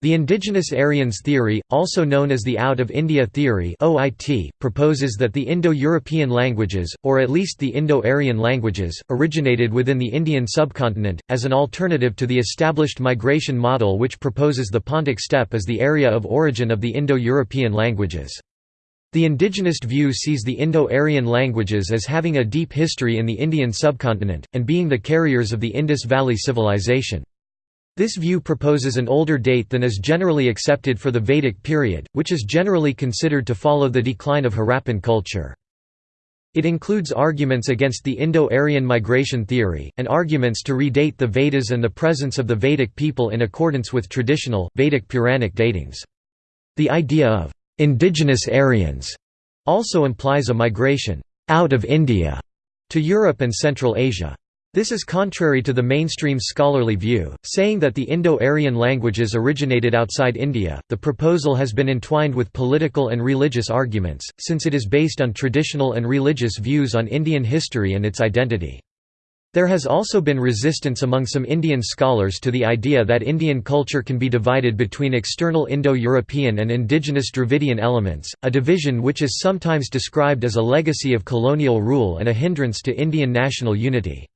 The indigenous Aryans theory, also known as the Out of India theory (OIT), proposes that the Indo-European languages, or at least the Indo-Aryan languages, originated within the Indian subcontinent, as an alternative to the established migration model which proposes the Pontic steppe as the area of origin of the Indo-European languages. The indigenist view sees the Indo-Aryan languages as having a deep history in the Indian subcontinent, and being the carriers of the Indus Valley Civilization. This view proposes an older date than is generally accepted for the Vedic period, which is generally considered to follow the decline of Harappan culture. It includes arguments against the Indo-Aryan migration theory, and arguments to redate the Vedas and the presence of the Vedic people in accordance with traditional, Vedic Puranic datings. The idea of «indigenous Aryans» also implies a migration «out of India» to Europe and Central Asia. This is contrary to the mainstream scholarly view, saying that the Indo-Aryan languages originated outside India. The proposal has been entwined with political and religious arguments, since it is based on traditional and religious views on Indian history and its identity. There has also been resistance among some Indian scholars to the idea that Indian culture can be divided between external Indo-European and indigenous Dravidian elements, a division which is sometimes described as a legacy of colonial rule and a hindrance to Indian national unity.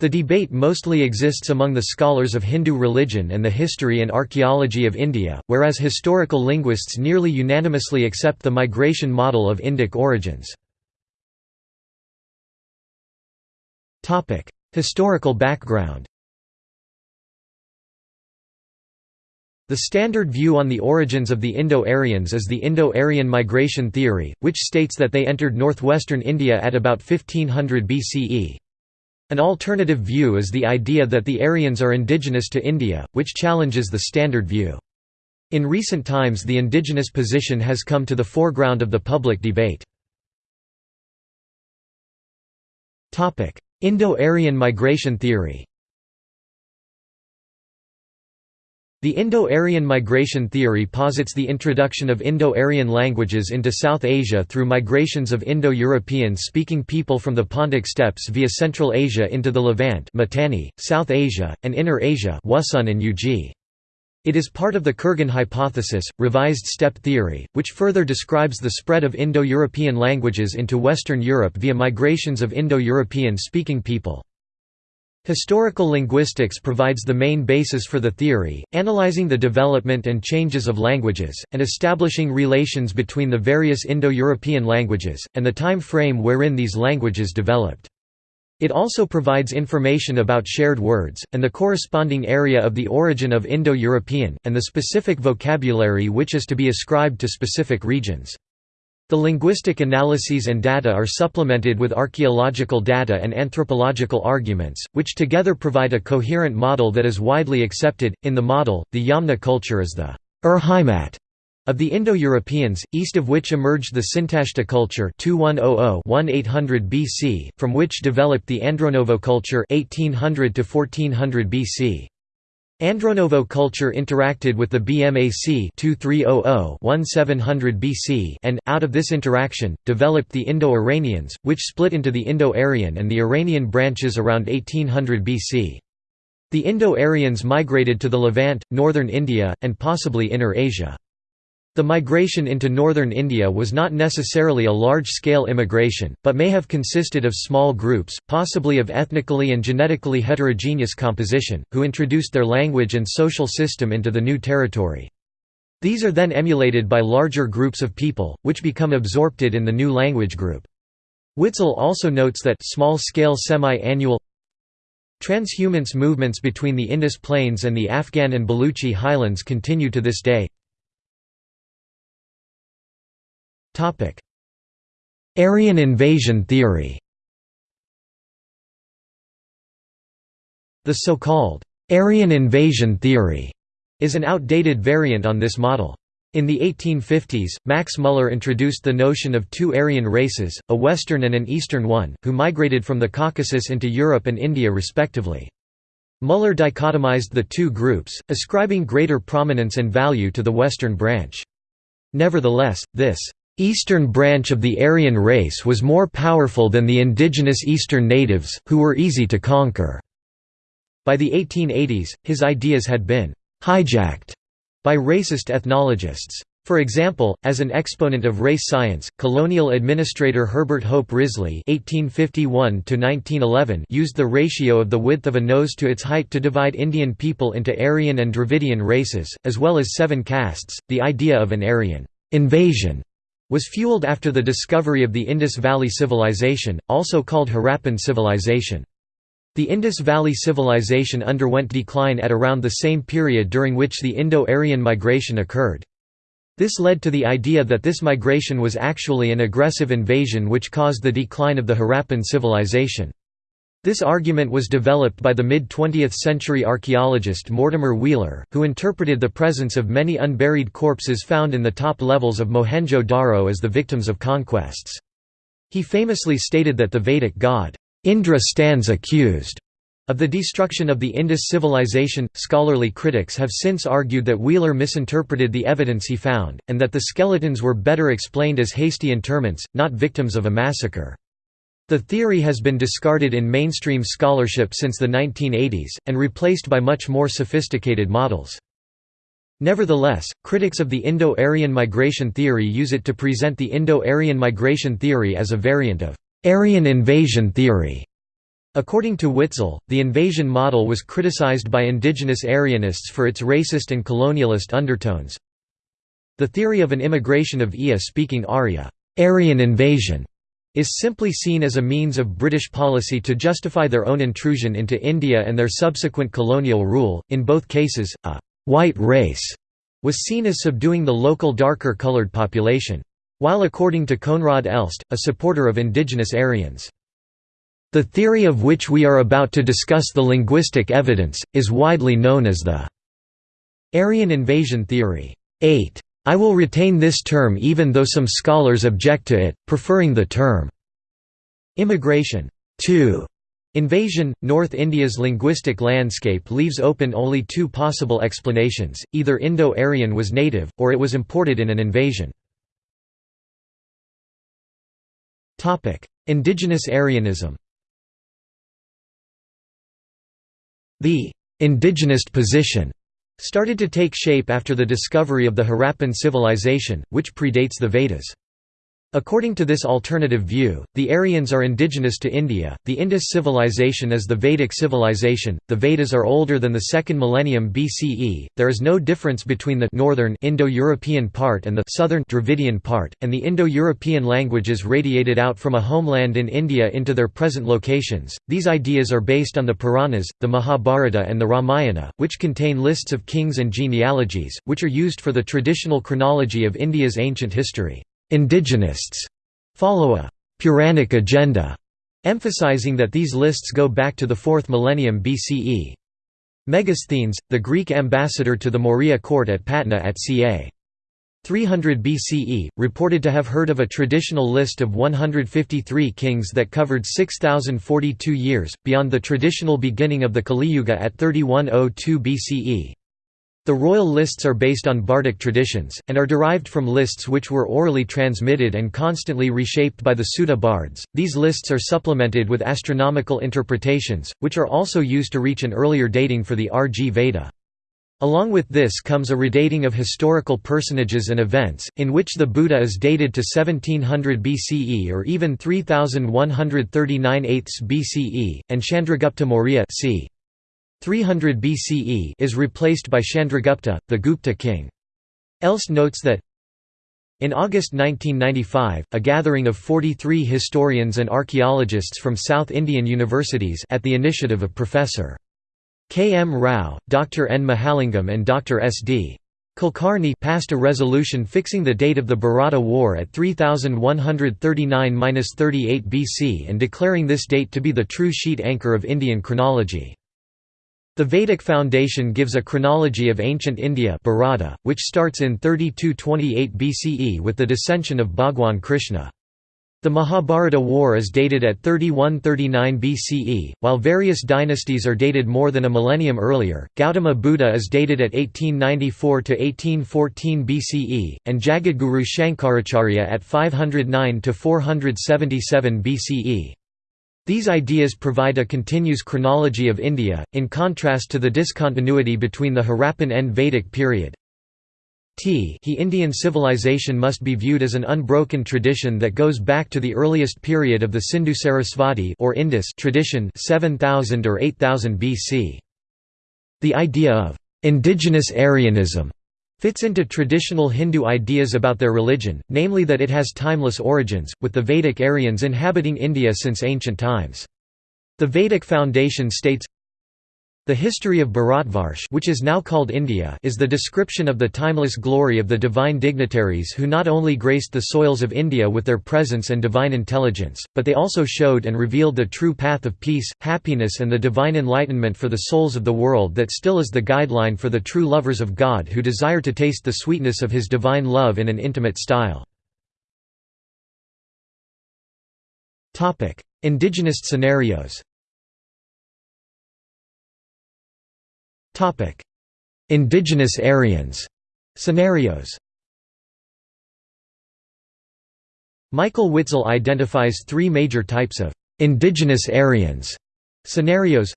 The debate mostly exists among the scholars of Hindu religion and the history and archaeology of India, whereas historical linguists nearly unanimously accept the migration model of Indic origins. Historical background The standard view on the origins of the Indo-Aryans is the Indo-Aryan migration theory, which states that they entered northwestern India at about 1500 BCE. An alternative view is the idea that the Aryans are indigenous to India, which challenges the standard view. In recent times the indigenous position has come to the foreground of the public debate. Indo-Aryan migration theory The Indo-Aryan migration theory posits the introduction of Indo-Aryan languages into South Asia through migrations of Indo-European-speaking people from the Pontic steppes via Central Asia into the Levant Mitanni, South Asia, and Inner Asia and. It is part of the Kurgan hypothesis, revised steppe theory, which further describes the spread of Indo-European languages into Western Europe via migrations of Indo-European-speaking people. Historical linguistics provides the main basis for the theory, analyzing the development and changes of languages, and establishing relations between the various Indo-European languages, and the time frame wherein these languages developed. It also provides information about shared words, and the corresponding area of the origin of Indo-European, and the specific vocabulary which is to be ascribed to specific regions. The linguistic analyses and data are supplemented with archaeological data and anthropological arguments, which together provide a coherent model that is widely accepted. In the model, the Yamna culture is the Ur of the Indo-Europeans, east of which emerged the Sintashta culture 2100-1800 BC, from which developed the Andronovo culture 1800 1400 BC. Andronovo culture interacted with the BMAC 2300-1700 BC and, out of this interaction, developed the Indo-Iranians, which split into the Indo-Aryan and the Iranian branches around 1800 BC. The Indo-Aryans migrated to the Levant, northern India, and possibly Inner Asia. The migration into northern India was not necessarily a large-scale immigration, but may have consisted of small groups, possibly of ethnically and genetically heterogeneous composition, who introduced their language and social system into the new territory. These are then emulated by larger groups of people, which become absorpted in the new language group. Witzel also notes that small-scale semi-annual transhumance movements between the Indus Plains and the Afghan and Baluchi highlands continue to this day. Aryan invasion theory The so-called Aryan invasion theory is an outdated variant on this model. In the 1850s, Max Muller introduced the notion of two Aryan races, a Western and an Eastern one, who migrated from the Caucasus into Europe and India respectively. Muller dichotomized the two groups, ascribing greater prominence and value to the Western branch. Nevertheless, this Eastern branch of the Aryan race was more powerful than the indigenous Eastern natives, who were easy to conquer. By the 1880s, his ideas had been hijacked by racist ethnologists. For example, as an exponent of race science, colonial administrator Herbert Hope Risley (1851–1911) used the ratio of the width of a nose to its height to divide Indian people into Aryan and Dravidian races, as well as seven castes. The idea of an Aryan invasion was fueled after the discovery of the Indus Valley Civilization, also called Harappan Civilization. The Indus Valley Civilization underwent decline at around the same period during which the Indo-Aryan migration occurred. This led to the idea that this migration was actually an aggressive invasion which caused the decline of the Harappan civilization. This argument was developed by the mid-20th century archaeologist Mortimer Wheeler, who interpreted the presence of many unburied corpses found in the top levels of Mohenjo-Daro as the victims of conquests. He famously stated that the Vedic god, Indra stands accused of the destruction of the Indus civilization, scholarly critics have since argued that Wheeler misinterpreted the evidence he found, and that the skeletons were better explained as hasty interments, not victims of a massacre. The theory has been discarded in mainstream scholarship since the 1980s, and replaced by much more sophisticated models. Nevertheless, critics of the Indo-Aryan migration theory use it to present the Indo-Aryan migration theory as a variant of Aryan invasion theory. According to Witzel, the invasion model was criticized by indigenous Aryanists for its racist and colonialist undertones. The theory of an immigration of Iya-speaking Arya Aryan invasion is simply seen as a means of British policy to justify their own intrusion into India and their subsequent colonial rule. In both cases, a white race was seen as subduing the local darker colored population. While according to Koenraad Elst, a supporter of indigenous Aryans, the theory of which we are about to discuss the linguistic evidence, is widely known as the Aryan invasion theory. 8. I will retain this term even though some scholars object to it, preferring the term immigration. 2. Invasion North India's linguistic landscape leaves open only two possible explanations, either Indo-Aryan was native, or it was imported in an invasion. Indigenous Aryanism The indigenist position started to take shape after the discovery of the Harappan civilization, which predates the Vedas. According to this alternative view, the Aryans are indigenous to India, the Indus civilization is the Vedic civilization, the Vedas are older than the second millennium BCE, there is no difference between the northern Indo-European part and the southern Dravidian part, and the Indo-European languages radiated out from a homeland in India into their present locations. These ideas are based on the Puranas, the Mahabharata and the Ramayana, which contain lists of kings and genealogies, which are used for the traditional chronology of India's ancient history. Indigenists follow a Puranic agenda, emphasizing that these lists go back to the 4th millennium BCE. Megasthenes, the Greek ambassador to the Maurya court at Patna at ca. 300 BCE, reported to have heard of a traditional list of 153 kings that covered 6,042 years, beyond the traditional beginning of the Kali Yuga at 3102 BCE. The royal lists are based on bardic traditions, and are derived from lists which were orally transmitted and constantly reshaped by the Sutta bards. These lists are supplemented with astronomical interpretations, which are also used to reach an earlier dating for the RG Veda. Along with this comes a redating of historical personages and events, in which the Buddha is dated to 1700 BCE or even 3139 BCE, and Chandragupta Maurya c. 300 BCE is replaced by Chandragupta, the Gupta king. Elst notes that in August 1995, a gathering of 43 historians and archaeologists from South Indian universities at the initiative of Professor. K. M. Rao, Dr. N. Mahalingam and Dr. S. D. Kulkarni passed a resolution fixing the date of the Bharata War at 3139–38 BC and declaring this date to be the true sheet anchor of Indian chronology. The Vedic foundation gives a chronology of ancient India Bharata, which starts in 3228 BCE with the dissension of Bhagwan Krishna. The Mahabharata war is dated at 3139 BCE, while various dynasties are dated more than a millennium earlier. Gautama Buddha is dated at 1894 to 1814 BCE, and Jagadguru Shankaracharya at 509 to 477 BCE. These ideas provide a continuous chronology of India, in contrast to the discontinuity between the Harappan and Vedic period. T He Indian civilization must be viewed as an unbroken tradition that goes back to the earliest period of the Sindhu Sarasvati or Indus tradition 7000 or 8000 BC. The idea of indigenous Aryanism fits into traditional Hindu ideas about their religion, namely that it has timeless origins, with the Vedic Aryans inhabiting India since ancient times. The Vedic foundation states, the history of Bharatvarsh which is now called India is the description of the timeless glory of the divine dignitaries who not only graced the soils of India with their presence and divine intelligence, but they also showed and revealed the true path of peace, happiness and the divine enlightenment for the souls of the world that still is the guideline for the true lovers of God who desire to taste the sweetness of his divine love in an intimate style. Indigenous scenarios Indigenous Aryans. Scenarios. Michael Witzel identifies three major types of indigenous Aryans. Scenarios.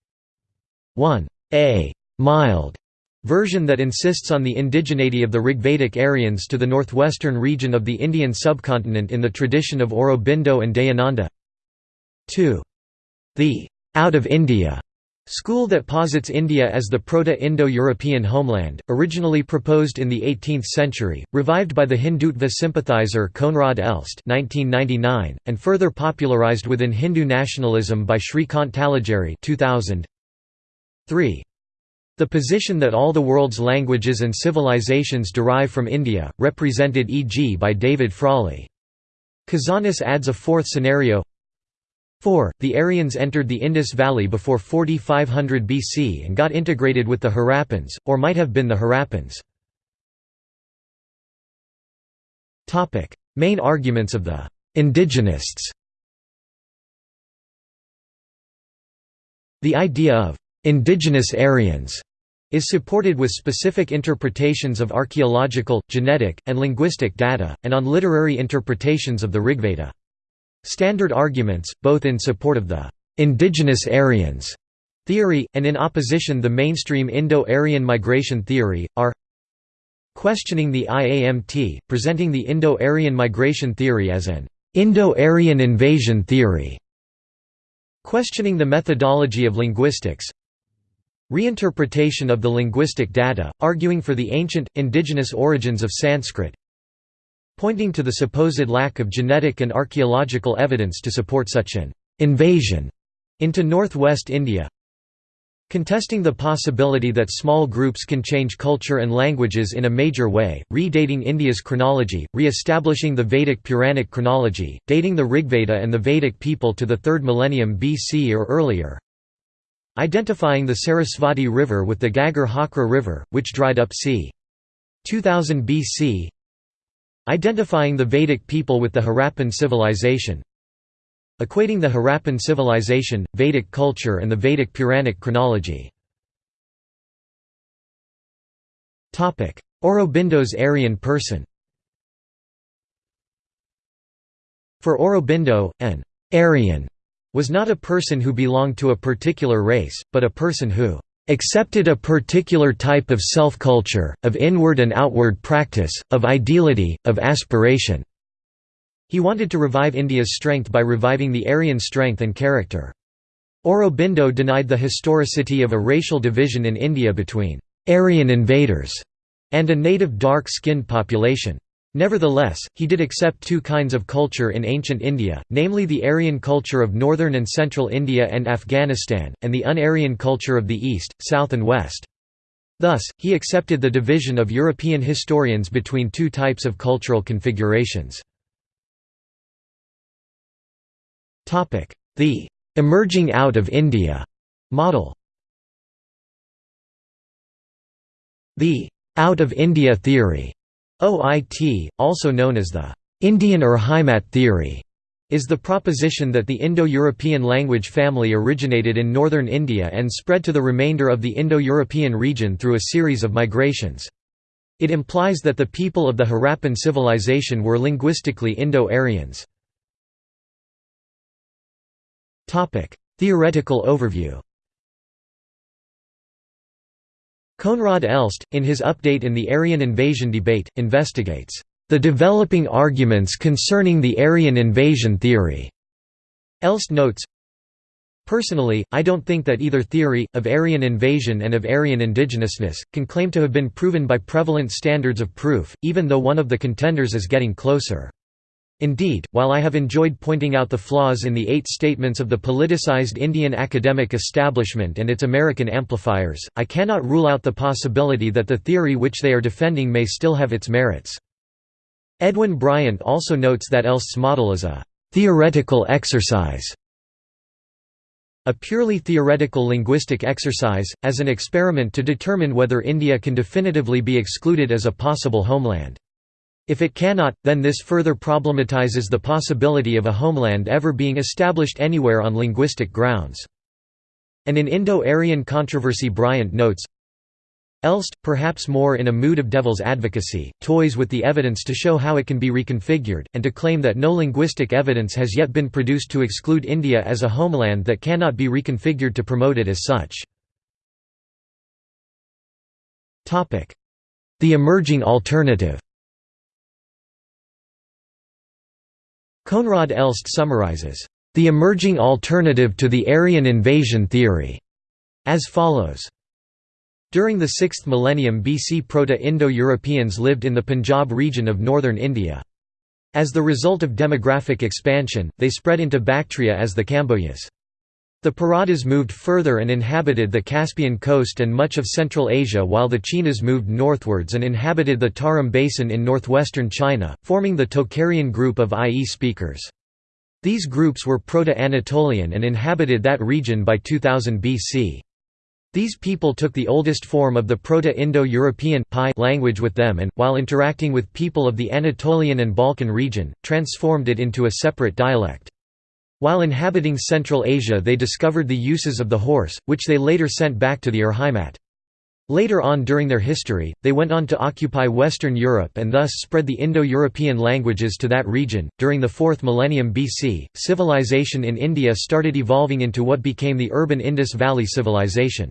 1. A. Mild version that insists on the indigeneity of the Rigvedic Aryans to the northwestern region of the Indian subcontinent in the tradition of Aurobindo and Dayananda. 2. The out of India School that posits India as the Proto-Indo-European homeland, originally proposed in the 18th century, revived by the Hindutva sympathizer Koenraad Elst 1999, and further popularized within Hindu nationalism by Shrikant Talageri 2000. 3. The position that all the world's languages and civilizations derive from India, represented e.g. by David Frawley. Kazanas adds a fourth scenario 4. The Aryans entered the Indus Valley before 4500 BC and got integrated with the Harappans, or might have been the Harappans. Main arguments of the «indigenists» The idea of «indigenous Aryans» is supported with specific interpretations of archaeological, genetic, and linguistic data, and on literary interpretations of the Rigveda. Standard arguments, both in support of the indigenous Aryans theory, and in opposition the mainstream Indo-Aryan migration theory, are questioning the IAMT, presenting the Indo-Aryan migration theory as an Indo-Aryan invasion theory, questioning the methodology of linguistics, reinterpretation of the linguistic data, arguing for the ancient, indigenous origins of Sanskrit, pointing to the supposed lack of genetic and archaeological evidence to support such an «invasion» into northwest India contesting the possibility that small groups can change culture and languages in a major way, redating India's chronology, re-establishing the Vedic Puranic chronology, dating the Rigveda and the Vedic people to the 3rd millennium BC or earlier, identifying the Sarasvati River with the Ghaggar Hakra River, which dried up c. 2000 BC, Identifying the Vedic people with the Harappan civilization Equating the Harappan civilization, Vedic culture and the Vedic Puranic chronology. Aurobindo's Aryan person. For Aurobindo, an Aryan was not a person who belonged to a particular race, but a person who accepted a particular type of self-culture, of inward and outward practice, of ideality, of aspiration." He wanted to revive India's strength by reviving the Aryan strength and character. Aurobindo denied the historicity of a racial division in India between «Aryan invaders» and a native dark-skinned population. Nevertheless, he did accept two kinds of culture in ancient India, namely the Aryan culture of northern and central India and Afghanistan, and the un-Aryan culture of the east, south and west. Thus, he accepted the division of European historians between two types of cultural configurations. The «emerging out of India» model The «out of India theory» OIT, also known as the Indian Urheimat theory, is the proposition that the Indo-European language family originated in northern India and spread to the remainder of the Indo-European region through a series of migrations. It implies that the people of the Harappan civilization were linguistically Indo-Aryans. Theoretical overview Koenraad Elst, in his update in the Aryan invasion debate, investigates the developing arguments concerning the Aryan invasion theory. Elst notes, Personally, I don't think that either theory, of Aryan invasion and of Aryan indigenousness, can claim to have been proven by prevalent standards of proof, even though one of the contenders is getting closer. Indeed, while I have enjoyed pointing out the flaws in the eight statements of the politicized Indian academic establishment and its American amplifiers, I cannot rule out the possibility that the theory which they are defending may still have its merits. Edwin Bryant also notes that Elst's model is a «theoretical exercise» a purely theoretical linguistic exercise, as an experiment to determine whether India can definitively be excluded as a possible homeland. If it cannot, then this further problematizes the possibility of a homeland ever being established anywhere on linguistic grounds. And in Indo-Aryan controversy Bryant notes, Elst, perhaps more in a mood of devil's advocacy, toys with the evidence to show how it can be reconfigured, and to claim that no linguistic evidence has yet been produced to exclude India as a homeland that cannot be reconfigured to promote it as such. The emerging alternative Koenraad Elst summarizes, "...the emerging alternative to the Aryan invasion theory," as follows. During the 6th millennium BC Proto-Indo-Europeans lived in the Punjab region of northern India. As the result of demographic expansion, they spread into Bactria as the Kambojas. The Paradas moved further and inhabited the Caspian coast and much of Central Asia while the Chinas moved northwards and inhabited the Tarim Basin in northwestern China, forming the Tocharian group of IE speakers. These groups were Proto-Anatolian and inhabited that region by 2000 BC. These people took the oldest form of the Proto-Indo-European language with them and, while interacting with people of the Anatolian and Balkan region, transformed it into a separate dialect. While inhabiting Central Asia they discovered the uses of the horse, which they later sent back to the Urheimat. Later on during their history, they went on to occupy Western Europe and thus spread the Indo-European languages to that region. During the 4th millennium BC, civilization in India started evolving into what became the urban Indus Valley civilization.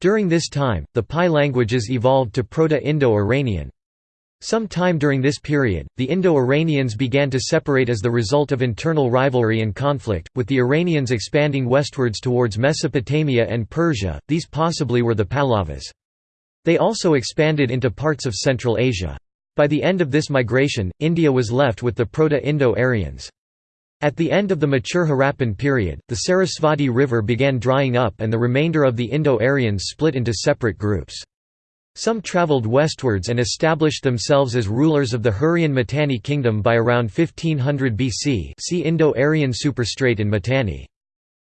During this time, the PIE languages evolved to Proto-Indo-Iranian, some time during this period, the Indo-Iranians began to separate as the result of internal rivalry and conflict, with the Iranians expanding westwards towards Mesopotamia and Persia, these possibly were the Pahlavas. They also expanded into parts of Central Asia. By the end of this migration, India was left with the Proto-Indo-Aryans. At the end of the mature Harappan period, the Sarasvati River began drying up and the remainder of the Indo-Aryans split into separate groups. Some travelled westwards and established themselves as rulers of the Hurrian Mitanni kingdom by around 1500 BC see Indo-Aryan superstrate in Mitanni.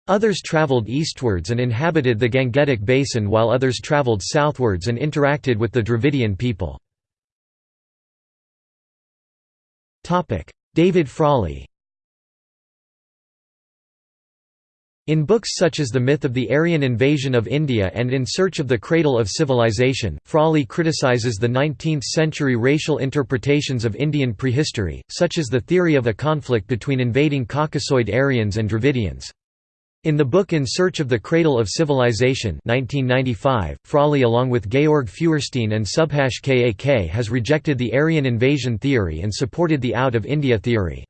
Others travelled eastwards and inhabited the Gangetic basin while others travelled southwards and interacted with the Dravidian people. David Frawley In books such as The Myth of the Aryan Invasion of India and In Search of the Cradle of Civilization, Frawley criticizes the 19th-century racial interpretations of Indian prehistory, such as the theory of a conflict between invading Caucasoid Aryans and Dravidians. In the book In Search of the Cradle of Civilization 1995, Frawley along with Georg Feuerstein and Subhash Kak has rejected the Aryan invasion theory and supported the Out of India theory.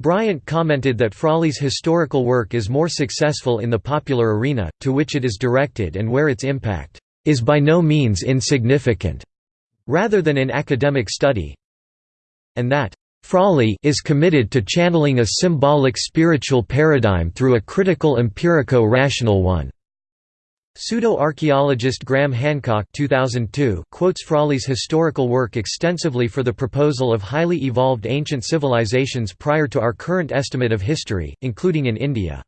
Bryant commented that Frawley's historical work is more successful in the popular arena, to which it is directed and where its impact is by no means insignificant, rather than in academic study, and that Frawley is committed to channeling a symbolic spiritual paradigm through a critical empirico-rational one. Pseudo-archaeologist Graham Hancock 2002 quotes Frawley's historical work extensively for the proposal of highly evolved ancient civilizations prior to our current estimate of history, including in India.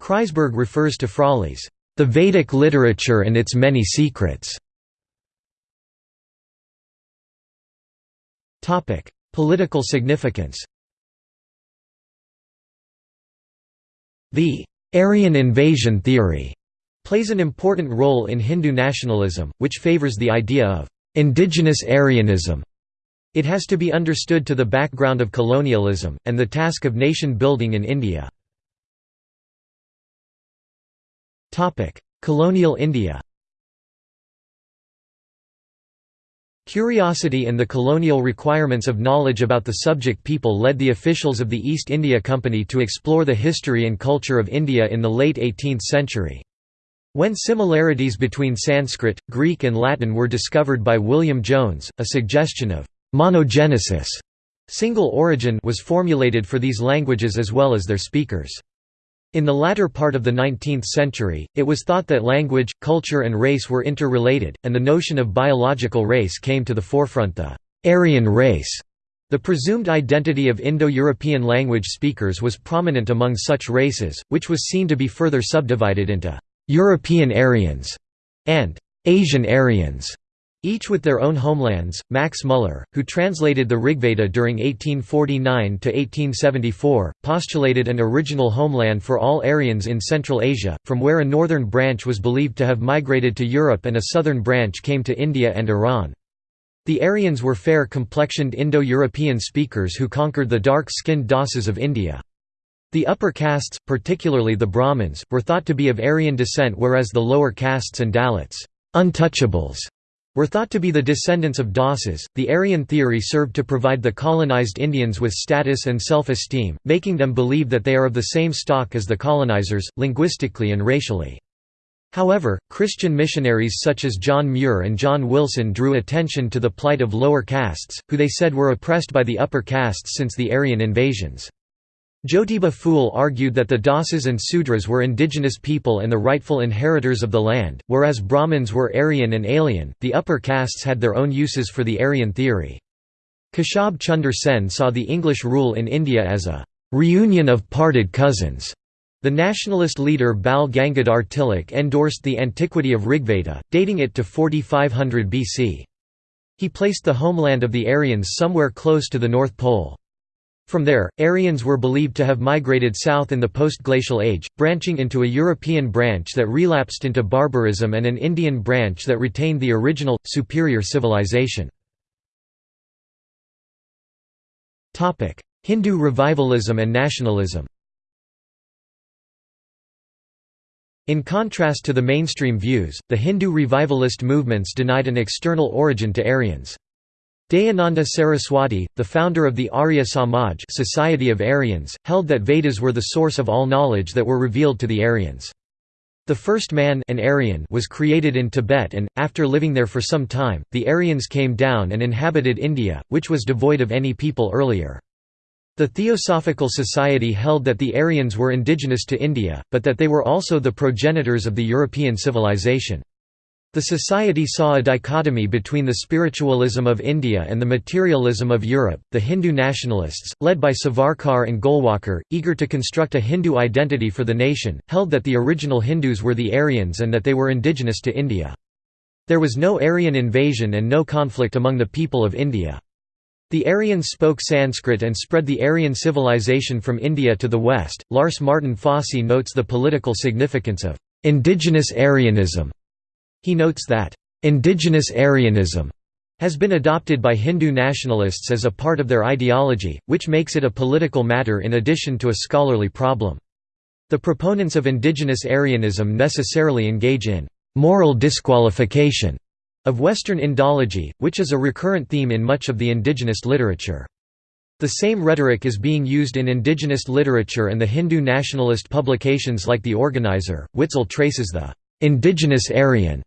Kreisberg refers to Frawley's, "...the Vedic literature and its many secrets." Political significance The Aryan invasion theory plays an important role in Hindu nationalism, which favors the idea of indigenous Aryanism. It has to be understood to the background of colonialism, and the task of nation building in India. Colonial India Curiosity and the colonial requirements of knowledge about the subject people led the officials of the East India Company to explore the history and culture of India in the late 18th century. When similarities between Sanskrit, Greek and Latin were discovered by William Jones, a suggestion of «monogenesis» single origin was formulated for these languages as well as their speakers. In the latter part of the 19th century, it was thought that language, culture and race were interrelated, and the notion of biological race came to the forefront the Aryan race. The presumed identity of Indo-European language speakers was prominent among such races, which was seen to be further subdivided into European Aryans and Asian Aryans. Each with their own homelands. Max Muller, who translated the Rigveda during 1849 to 1874, postulated an original homeland for all Aryans in Central Asia, from where a northern branch was believed to have migrated to Europe and a southern branch came to India and Iran. The Aryans were fair-complexioned Indo-European speakers who conquered the dark-skinned Dasas of India. The upper castes, particularly the Brahmins, were thought to be of Aryan descent whereas the lower castes and Dalits untouchables were thought to be the descendants of Dasas. The Aryan theory served to provide the colonized Indians with status and self esteem, making them believe that they are of the same stock as the colonizers, linguistically and racially. However, Christian missionaries such as John Muir and John Wilson drew attention to the plight of lower castes, who they said were oppressed by the upper castes since the Aryan invasions. Jyotiba Phule argued that the Dasas and Sudras were indigenous people and the rightful inheritors of the land, whereas Brahmins were Aryan and alien. The upper castes had their own uses for the Aryan theory. Keshab Chunder Sen saw the English rule in India as a reunion of parted cousins. The nationalist leader Bal Gangadhar Tilak endorsed the antiquity of Rigveda, dating it to 4500 BC. He placed the homeland of the Aryans somewhere close to the North Pole. From there, Aryans were believed to have migrated south in the post-glacial age, branching into a European branch that relapsed into barbarism and an Indian branch that retained the original, superior civilization. Hindu revivalism and nationalism In contrast to the mainstream views, the Hindu revivalist movements denied an external origin to Aryans. Dayananda Saraswati, the founder of the Arya Samaj Society of Aryans, held that Vedas were the source of all knowledge that were revealed to the Aryans. The first man an Aryan was created in Tibet and, after living there for some time, the Aryans came down and inhabited India, which was devoid of any people earlier. The Theosophical Society held that the Aryans were indigenous to India, but that they were also the progenitors of the European civilization. The society saw a dichotomy between the spiritualism of India and the materialism of Europe. The Hindu nationalists, led by Savarkar and Golwalkar, eager to construct a Hindu identity for the nation, held that the original Hindus were the Aryans and that they were indigenous to India. There was no Aryan invasion and no conflict among the people of India. The Aryans spoke Sanskrit and spread the Aryan civilization from India to the west. Lars Martin Fosse notes the political significance of indigenous Aryanism he notes that, "...indigenous Aryanism," has been adopted by Hindu nationalists as a part of their ideology, which makes it a political matter in addition to a scholarly problem. The proponents of indigenous Aryanism necessarily engage in «moral disqualification» of Western Indology, which is a recurrent theme in much of the indigenous literature. The same rhetoric is being used in indigenous literature and the Hindu nationalist publications like The Organizer. Witzel traces the indigenous Aryan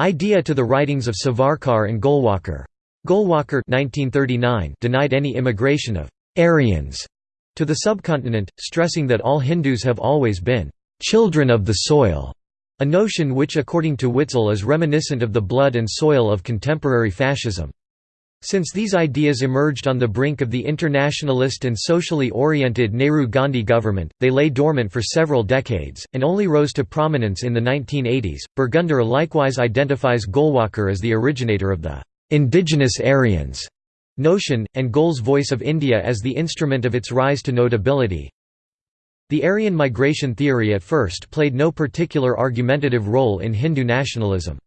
idea to the writings of Savarkar and Golwalkar. Golwalkar denied any immigration of «Aryans» to the subcontinent, stressing that all Hindus have always been «children of the soil», a notion which according to Witzel is reminiscent of the blood and soil of contemporary fascism. Since these ideas emerged on the brink of the internationalist and socially oriented Nehru-Gandhi government, they lay dormant for several decades, and only rose to prominence in the 1980s. Bergunder likewise identifies Golwalkar as the originator of the indigenous Aryans notion, and Goel's voice of India as the instrument of its rise to notability. The Aryan migration theory at first played no particular argumentative role in Hindu nationalism.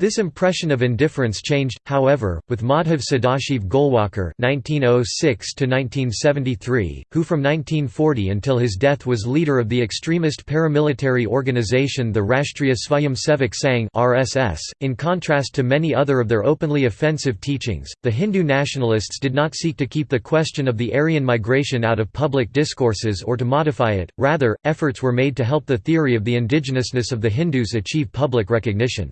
This impression of indifference changed, however, with Madhav Sadashiv Golwalkar (1906–1973), who from 1940 until his death was leader of the extremist paramilitary organization the Rashtriya Swayamsevak Sangh (RSS). In contrast to many other of their openly offensive teachings, the Hindu nationalists did not seek to keep the question of the Aryan migration out of public discourses or to modify it. Rather, efforts were made to help the theory of the indigenousness of the Hindus achieve public recognition.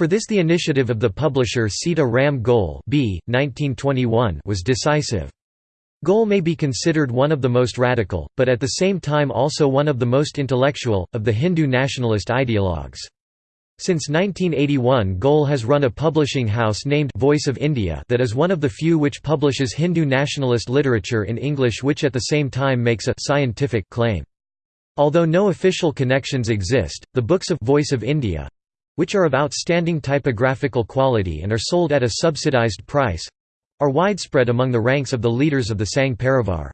For this the initiative of the publisher Sita Ram Goel B. 1921 was decisive. Goel may be considered one of the most radical, but at the same time also one of the most intellectual, of the Hindu nationalist ideologues. Since 1981 Goel has run a publishing house named Voice of India that is one of the few which publishes Hindu nationalist literature in English which at the same time makes a scientific claim. Although no official connections exist, the books of Voice of India which are of outstanding typographical quality and are sold at a subsidized price are widespread among the ranks of the leaders of the Sangh Parivar.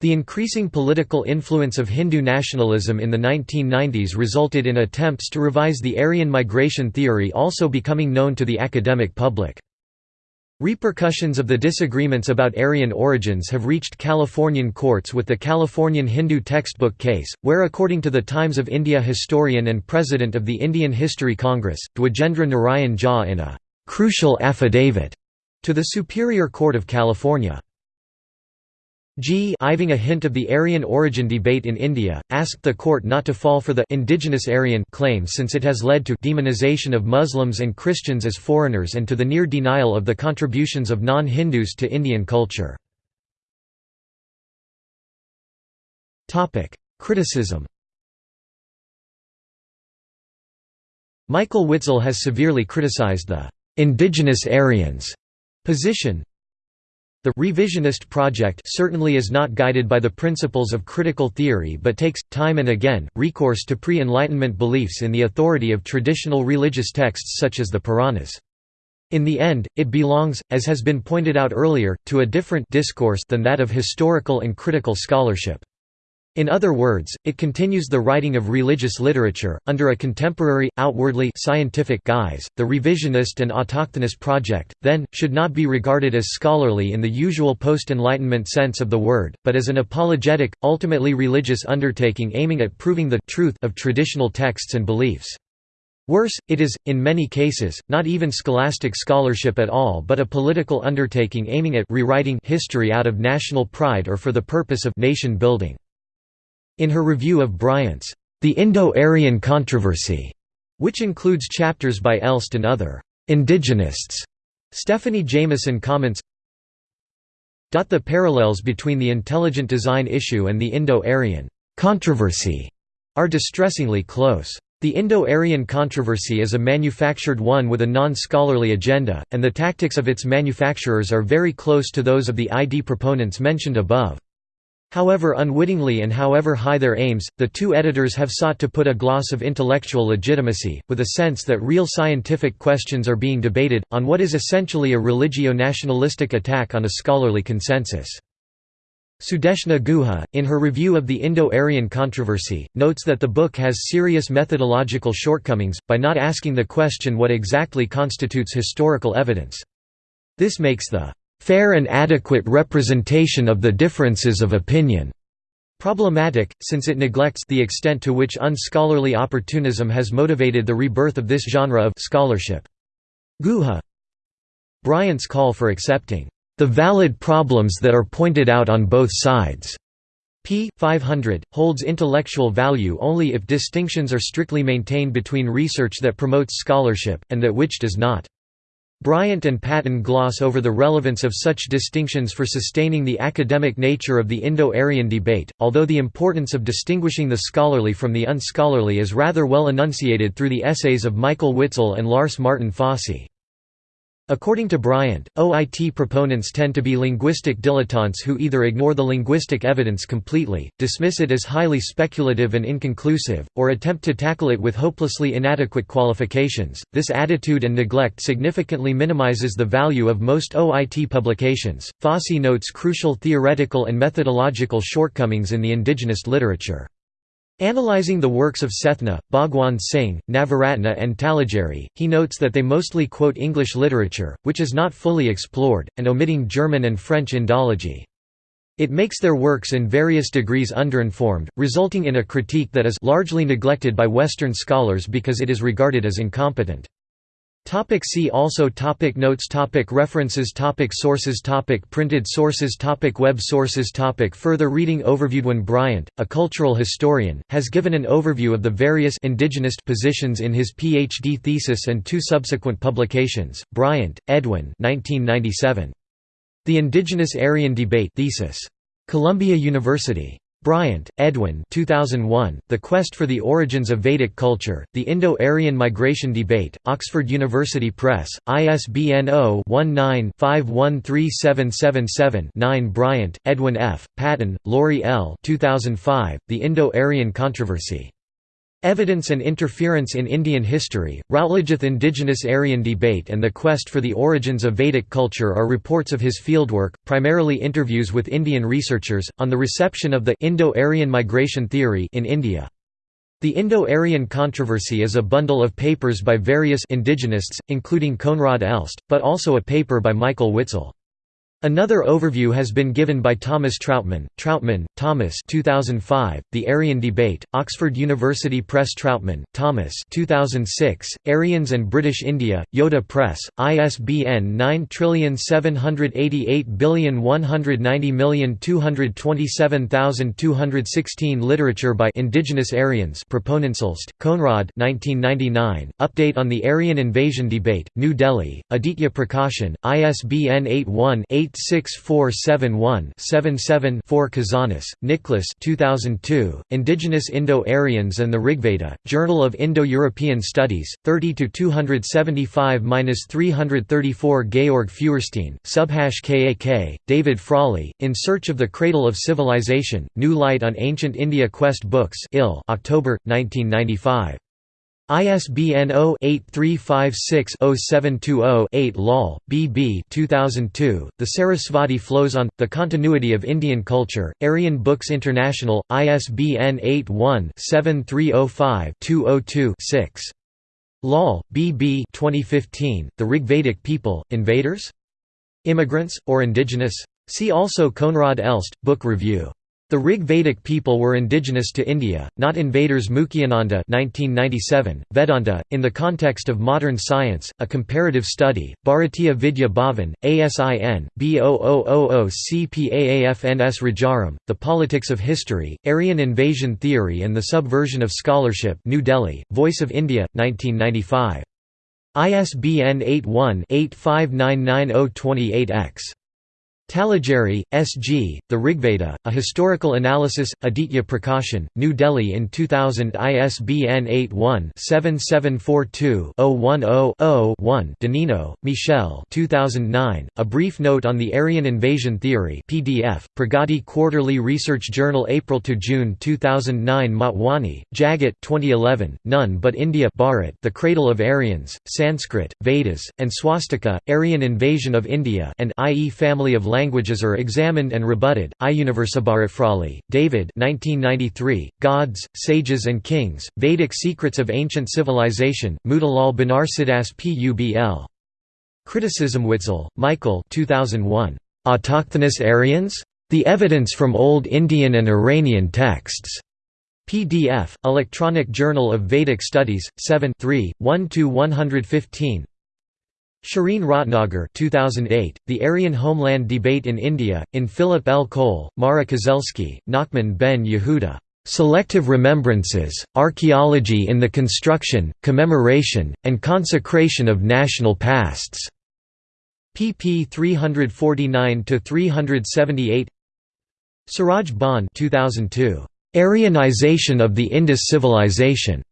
The increasing political influence of Hindu nationalism in the 1990s resulted in attempts to revise the Aryan migration theory also becoming known to the academic public. Repercussions of the disagreements about Aryan origins have reached Californian courts with the Californian Hindu textbook case, where according to the Times of India historian and president of the Indian History Congress, Dwijendra Narayan Jha in a «crucial affidavit» to the Superior Court of California G Iving a hint of the Aryan origin debate in India, asked the court not to fall for the indigenous Aryan claim since it has led to demonization of Muslims and Christians as foreigners and to the near denial of the contributions of non-Hindus to Indian culture. Criticism Michael Witzel has severely criticized the «indigenous Aryans» position, the revisionist project certainly is not guided by the principles of critical theory but takes, time and again, recourse to pre-Enlightenment beliefs in the authority of traditional religious texts such as the Puranas. In the end, it belongs, as has been pointed out earlier, to a different discourse than that of historical and critical scholarship. In other words, it continues the writing of religious literature, under a contemporary, outwardly scientific guise. The revisionist and autochthonous project, then, should not be regarded as scholarly in the usual post Enlightenment sense of the word, but as an apologetic, ultimately religious undertaking aiming at proving the truth of traditional texts and beliefs. Worse, it is, in many cases, not even scholastic scholarship at all but a political undertaking aiming at rewriting history out of national pride or for the purpose of nation building. In her review of Bryant's The Indo-Aryan Controversy, which includes chapters by Elst and other indigenists, Stephanie Jamison comments, The parallels between the intelligent design issue and the Indo-Aryan controversy are distressingly close. The Indo-Aryan controversy is a manufactured one with a non-scholarly agenda, and the tactics of its manufacturers are very close to those of the ID proponents mentioned above. However unwittingly and however high their aims, the two editors have sought to put a gloss of intellectual legitimacy, with a sense that real scientific questions are being debated, on what is essentially a religio-nationalistic attack on a scholarly consensus. Sudeshna Guha, in her review of the Indo-Aryan controversy, notes that the book has serious methodological shortcomings, by not asking the question what exactly constitutes historical evidence. This makes the fair and adequate representation of the differences of opinion problematic, since it neglects the extent to which unscholarly opportunism has motivated the rebirth of this genre of scholarship. Guha Bryant's call for accepting the valid problems that are pointed out on both sides p. 500, holds intellectual value only if distinctions are strictly maintained between research that promotes scholarship, and that which does not. Bryant and Patton gloss over the relevance of such distinctions for sustaining the academic nature of the Indo-Aryan debate, although the importance of distinguishing the scholarly from the unscholarly is rather well enunciated through the essays of Michael Witzel and Lars Martin Fosse. According to Bryant, OIT proponents tend to be linguistic dilettantes who either ignore the linguistic evidence completely, dismiss it as highly speculative and inconclusive, or attempt to tackle it with hopelessly inadequate qualifications. This attitude and neglect significantly minimizes the value of most OIT publications. Fosse notes crucial theoretical and methodological shortcomings in the indigenous literature. Analyzing the works of Sethna, Bhagwan Singh, Navaratna and Talageri, he notes that they mostly quote English literature, which is not fully explored, and omitting German and French Indology. It makes their works in various degrees underinformed, resulting in a critique that is largely neglected by Western scholars because it is regarded as incompetent. Topic see also topic Notes topic References topic Sources topic Printed sources topic Web sources topic Further reading Overviewed When Bryant, a cultural historian, has given an overview of the various indigenist positions in his PhD thesis and two subsequent publications. Bryant, Edwin 1997. The Indigenous Aryan Debate thesis. Columbia University. Bryant, Edwin 2001, The Quest for the Origins of Vedic Culture, The Indo-Aryan Migration Debate, Oxford University Press, ISBN 0-19-513777-9 Bryant, Edwin F., Patton, Laurie L. 2005, The Indo-Aryan Controversy. Evidence and Interference in Indian History, Routledge's Indigenous Aryan Debate and the Quest for the Origins of Vedic Culture are reports of his fieldwork, primarily interviews with Indian researchers, on the reception of the Indo-Aryan migration theory in India. The Indo-Aryan Controversy is a bundle of papers by various indigenists, including Koenraad Elst, but also a paper by Michael Witzel. Another overview has been given by Thomas Trautmann. Trautmann, Thomas 2005, The Aryan Debate, Oxford University Press Trautmann, Thomas 2006, Aryans and British India, Yoda Press, ISBN 9788190227216 Literature by Indigenous Aryans Proponentslist, Koenraad 1999, Update on the Aryan Invasion Debate, New Delhi, Aditya Prakashan, ISBN 81 86471-77-4 Kazanas, Nicholas 2002, Indigenous Indo-Aryans and the Rigveda, Journal of Indo-European Studies, 30–275–334 Georg Feuerstein, Subhash Kak, David Frawley, In Search of the Cradle of Civilization, New Light on Ancient India Quest Books October, 1995. ISBN 0-8356-0720-8 Lal, B. B. 2002, The Sarasvati Flows on, The Continuity of Indian Culture, Aryan Books International, ISBN 81-7305-202-6. Lal, B. B. 2015, The Rigvedic People, Invaders? Immigrants, or Indigenous? See also Koenraad Elst, Book Review. The Rig Vedic people were indigenous to India, not invaders Mukhyananda 1997, Vedanta, in the context of modern science, a comparative study, Bharatiya Vidya Bhavan, ASIN, B0000CPAAFNS Rajaram, The Politics of History, Aryan Invasion Theory and the Subversion of Scholarship New Delhi, Voice of India, 1995. ISBN 81 85990028-X. Talageri, S. G., The Rigveda, A Historical Analysis, Aditya Prakashan, New Delhi in 2000 ISBN 81-7742-010-0-1 Danino, Michel 2009, A Brief Note on the Aryan Invasion Theory PDF, Pragati Quarterly Research Journal April–June 2009 Motwani, Jagat 2011, None But India Bharat The Cradle of Aryans, Sanskrit, Vedas, and Swastika, Aryan Invasion of India and i.e. Family of languages are examined and rebutted. Frawley, David 1993, Gods, Sages and Kings, Vedic Secrets of Ancient Civilization, Motilal Banarsidass Publ. Criticism Witzel, Michael 2001. Autochthonous Aryans? The Evidence from Old Indian and Iranian Texts. PDF, Electronic Journal of Vedic Studies, 7 3, 1–115 Shereen Ratnagar 2008, The Aryan Homeland Debate in India, in Philip L. Kohl, Mara Kozelsky, Nachman ben Yehuda. Selective Remembrances, Archaeology in the Construction, Commemoration, and Consecration of National Pasts. pp 349–378 Suraj Bhan 2002. Aryanization of the Indus Civilization.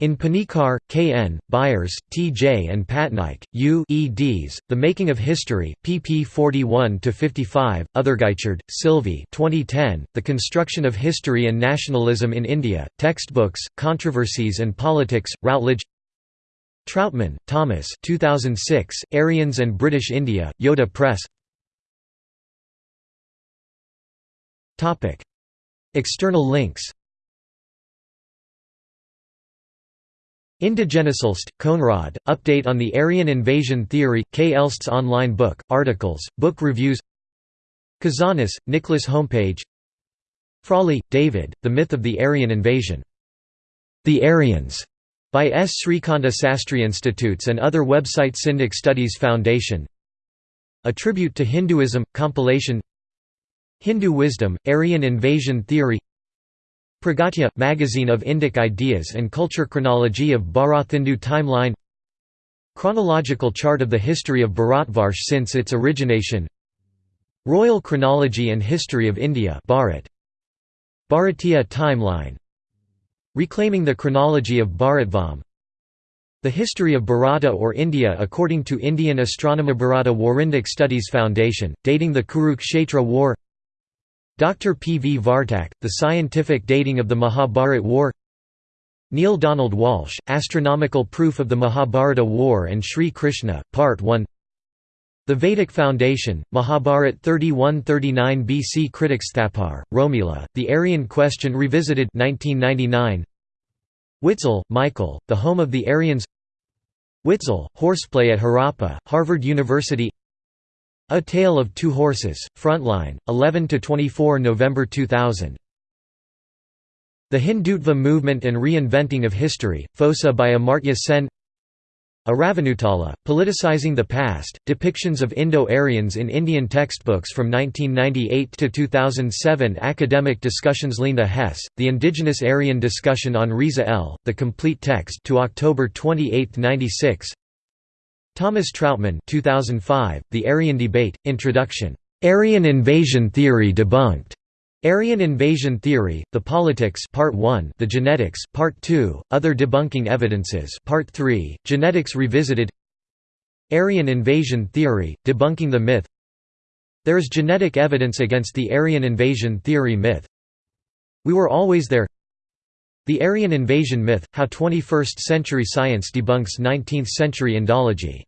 In Panikkar, K. N., Byres, T. J. and Patnaik, U. eds. The Making of History, pp 41–55, Othergeichard, Sylvie 2010, The Construction of History and Nationalism in India, Textbooks, Controversies and Politics, Routledge Trautmann, Thomas 2006, Aryans and British India, Yoda Press External links Indigenesalst, Koenraad, Update on the Aryan Invasion Theory, K. Elst's online book, articles, book reviews Kazanas, Nicholas Homepage Frawley, David, The Myth of the Aryan Invasion. The Aryans, by S. Srikanta Sastry Institutes and other website Syndic Studies Foundation A Tribute to Hinduism, compilation Hindu Wisdom, Aryan Invasion Theory Pragyata – Magazine of Indic Ideas and Culture Chronology of Bharathindu Timeline. Chronological chart of the history of Bharatvarsh since its origination. Royal Chronology and History of India Bharat. Bharatiya timeline. Reclaiming the chronology of Bharatvam. The history of Bharata or India according to Indian astronomer Bharata Warindic Studies Foundation, dating the Kurukshetra War Dr. P. V. Vartak, The Scientific Dating of the Mahabharat War Neil Donald Walsh, Astronomical Proof of the Mahabharata War and Sri Krishna, Part 1 The Vedic Foundation, Mahabharat 3139 BC Critics Thapar, Romila, The Aryan Question Revisited 1999. Witzel, Michael, The Home of the Aryans Witzel, Horseplay at Harappa, Harvard University a Tale of Two Horses, Frontline, 11–24 November 2000. The Hindutva Movement and Reinventing of History, Fosa by Amartya Sen Aravanutala, Politicizing the Past, Depictions of Indo-Aryans in Indian Textbooks from 1998 to 2007 Academic Discussions Lena Hess, The Indigenous Aryan Discussion on Riza L., The Complete Text to October 28, 96 Thomas Trautmann 2005, The Aryan Debate, Introduction. Aryan Invasion Theory Debunked. Aryan Invasion Theory, The Politics Part 1, The Genetics Part 2, Other Debunking Evidences Part 3, Genetics Revisited Aryan Invasion Theory, Debunking the Myth There is genetic evidence against the Aryan Invasion Theory myth. We were always there The Aryan Invasion Myth, How 21st Century Science Debunks 19th Century Indology